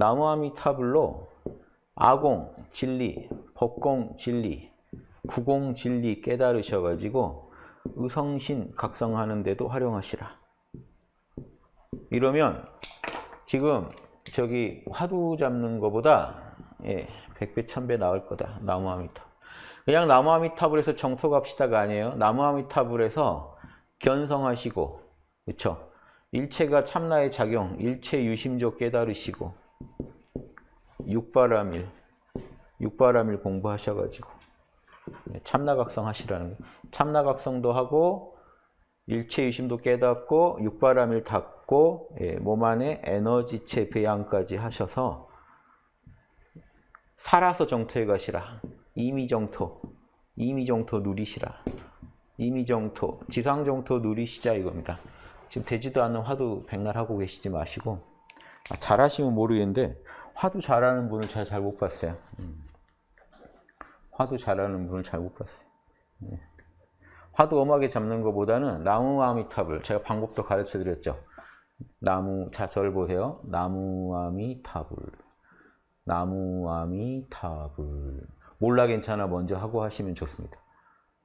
나무아미타불로 아공 진리, 법공 진리, 구공 진리 깨달으셔가지고 의성신 각성하는 데도 활용하시라. 이러면 지금 저기 화두 잡는 것보다 예, 100배, 1000배 나을 거다. 나무아미타. 그냥 나무아미타불에서 정토 갑시다가 아니에요. 나무아미타불에서 견성하시고 그렇죠? 일체가 참나의 작용, 일체 유심조 깨달으시고 육바라밀, 육바라밀 공부하셔가지고 네, 참나각성 하시라는 거예요. 참나각성도 하고 일체 유심도 깨닫고 육바라밀 닫고 예, 몸 안에 에너지체 배양까지 하셔서 살아서 정토에 가시라. 이미정토, 이미정토 누리시라. 이미정토, 지상정토 누리시자 이겁니다. 지금 되지도 않는 화두 백날 하고 계시지 마시고 아, 잘하시면 모르겠는데 화두 잘하는 분을 잘 잘 못 봤어요. 음. 화두 잘하는 분을 잘 못 봤어요. 네. 화두 엄하게 잡는 것보다는 나무 아미탑을 제가 방법도 가르쳐 드렸죠. 나무 자설 보세요. 나무 아미탑을 나무 아미탑을 몰라 괜찮아 먼저 하고 하시면 좋습니다.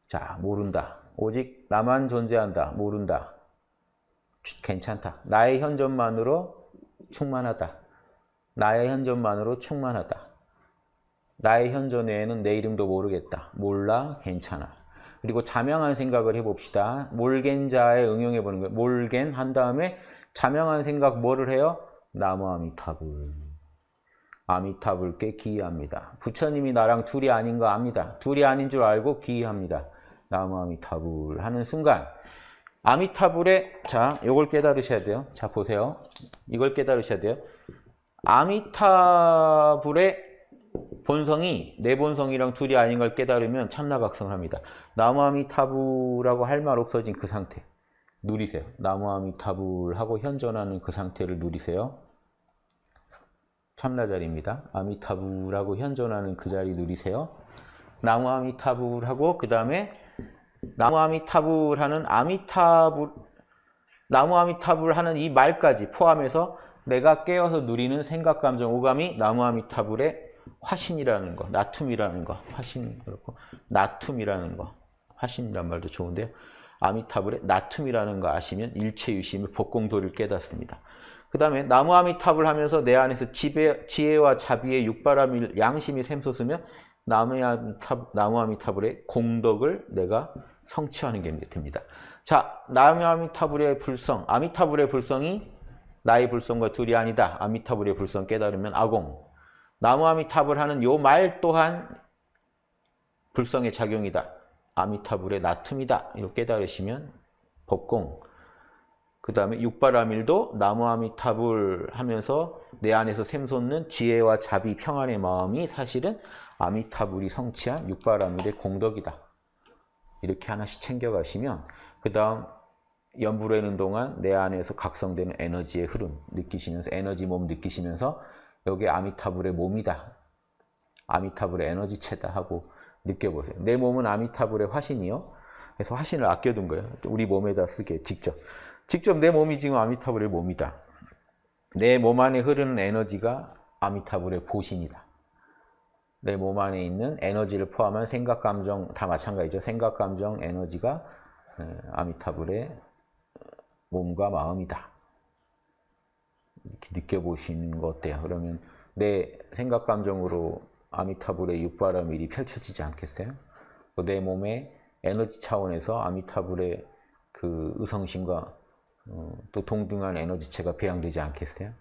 자 모른다. 오직 나만 존재한다. 모른다. 괜찮다. 나의 현존만으로 충만하다. 나의 현존만으로 충만하다. 나의 현존 외에는 내 이름도 모르겠다. 몰라, 괜찮아. 그리고 자명한 생각을 해봅시다. 몰겐자에 응용해보는 거예요. 몰겐 한 다음에 자명한 생각 뭐를 해요? 나무 아미타불. 아미타불께 기이합니다. 부처님이 나랑 둘이 아닌 거 압니다. 둘이 아닌 줄 알고 기이합니다. 나무 아미타불 하는 순간 아미타불의 자, 이걸 깨달으셔야 돼요. 자, 보세요. 이걸 깨달으셔야 돼요. 아미타불의 본성이 내 본성이랑 둘이 아닌 걸 깨달으면 참나각성을 합니다. 나무아미타불하고 할 말 없어진 그 상태 누리세요. 나무아미타불하고 현존하는 그 상태를 누리세요. 참나 자리입니다. 아미타불하고 현존하는 그 자리 누리세요. 나무아미타불하고 그 다음에 나무아미타불 하는 아미타불 나무아미타불 하는 이 말까지 포함해서 내가 깨어서 누리는 생각, 감정, 오감이 나무아미타불의 화신이라는 거, 나툼이라는 거, 화신 그렇고 나툼이라는 거, 화신이란 말도 좋은데요. 아미타불의 나툼이라는 거 아시면 일체유심을 복공도를 깨닫습니다. 그 다음에 나무 아미탑을 하면서 내 안에서 지배, 지혜와 자비의 육바람이 양심이 샘솟으면 나무 아미타불의 공덕을 내가 성취하는 게 됩니다. 자, 나무 아미타불의 불성, 아미타불의 불성이 나의 불성과 둘이 아니다. 아미타불의 불성 깨달으면 아공. 나무 아미타불 하는 요 말 또한 불성의 작용이다. 아미타불의 나툼이다. 이렇게 깨달으시면 법공. 그 다음에 육바라밀도 나무 아미타불 하면서 내 안에서 샘솟는 지혜와 자비, 평안의 마음이 사실은 아미타불이 성취한 육바라밀의 공덕이다. 이렇게 하나씩 챙겨가시면 그 다음 연불하는 동안 내 안에서 각성되는 에너지의 흐름 느끼시면서 에너지 몸 느끼시면서 여기 아미타불의 몸이다. 아미타불의 에너지체다 하고 느껴보세요. 내 몸은 아미타불의 화신이요. 그래서 화신을 아껴둔 거예요. 우리 몸에다 쓰게 직접. 직접 내 몸이 지금 아미타불의 몸이다. 내 몸 안에 흐르는 에너지가 아미타불의 보신이다. 내 몸 안에 있는 에너지를 포함한 생각, 감정 다 마찬가지죠. 생각, 감정, 에너지가 아미타불의 몸과 마음이다. 이렇게 느껴보시는 거 어때요? 그러면 내 생각, 감정으로 아미타불의 육바라밀이 펼쳐지지 않겠어요? 내 몸의 에너지 차원에서 아미타불의 그 의성심과 어, 또 동등한 에너지체가 배양되지 않겠어요?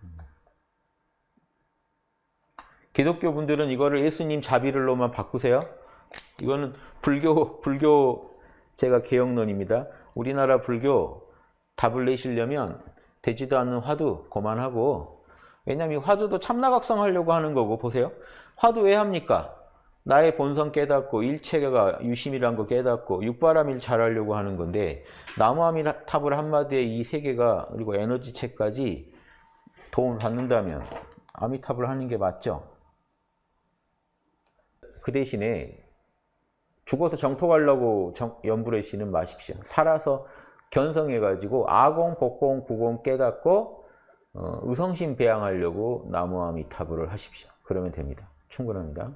기독교 분들은 이거를 예수님 자비를로만 바꾸세요. 이거는 불교, 불교 제가 개혁론입니다. 우리나라 불교 답을 내시려면 되지도 않는 화두 그만하고 왜냐하면 화두도 참나각성 하려고 하는 거고 보세요. 화두 왜 합니까? 나의 본성 깨닫고 일체가 유심이란 거 깨닫고 육바람일 잘하려고 하는 건데 나무아미탑을 한마디에 이세 개가 그리고 에너지체까지 도움을 받는다면 아미탑을 하는 게 맞죠? 그 대신에 죽어서 정토 가려고 연불의 신은 마십시오. 살아서 견성해가지고 아공, 복공, 구공 깨닫고 어, 의성심 배양하려고 나무아미타불을 하십시오. 그러면 됩니다. 충분합니다.